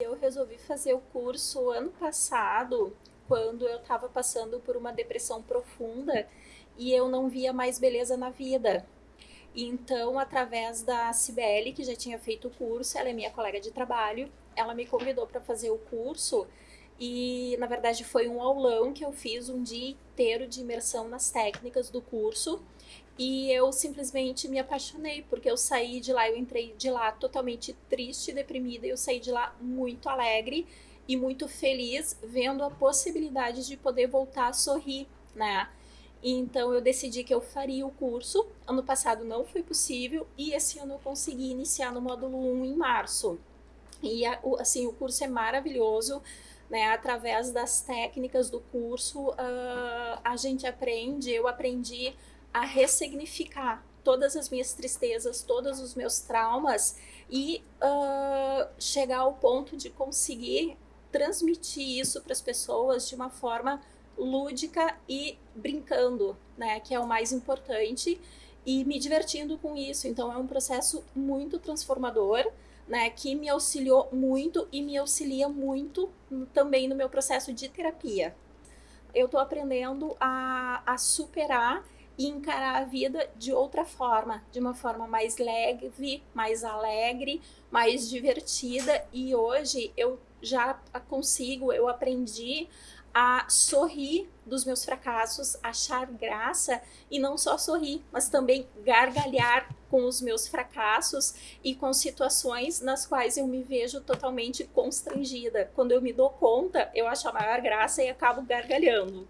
Eu resolvi fazer o curso ano passado, quando eu estava passando por uma depressão profunda e eu não via mais beleza na vida. Então, através da Cibele, que já tinha feito o curso, ela é minha colega de trabalho, ela me convidou para fazer o curso e, na verdade, foi um aulão que eu fiz um dia inteiro de imersão nas técnicas do curso e eu simplesmente me apaixonei, porque eu saí de lá, eu entrei de lá totalmente triste, deprimida, e eu saí de lá muito alegre e muito feliz, vendo a possibilidade de poder voltar a sorrir, né? Então eu decidi que eu faria o curso. Ano passado não foi possível e esse ano eu consegui iniciar no módulo 1 em março. E assim, o curso é maravilhoso, né? Através das técnicas do curso, uh, a gente aprende, eu aprendi a ressignificar todas as minhas tristezas, todos os meus traumas e uh, chegar ao ponto de conseguir transmitir isso para as pessoas de uma forma lúdica e brincando, né, que é o mais importante, e me divertindo com isso. Então é um processo muito transformador, né, que me auxiliou muito e me auxilia muito também no meu processo de terapia. Eu estou aprendendo a, a superar e encarar a vida de outra forma, de uma forma mais leve, mais alegre, mais divertida. E hoje eu já consigo, eu aprendi a sorrir dos meus fracassos, achar graça e não só sorrir, mas também gargalhar com os meus fracassos e com situações nas quais eu me vejo totalmente constrangida. Quando eu me dou conta, eu acho a maior graça e acabo gargalhando.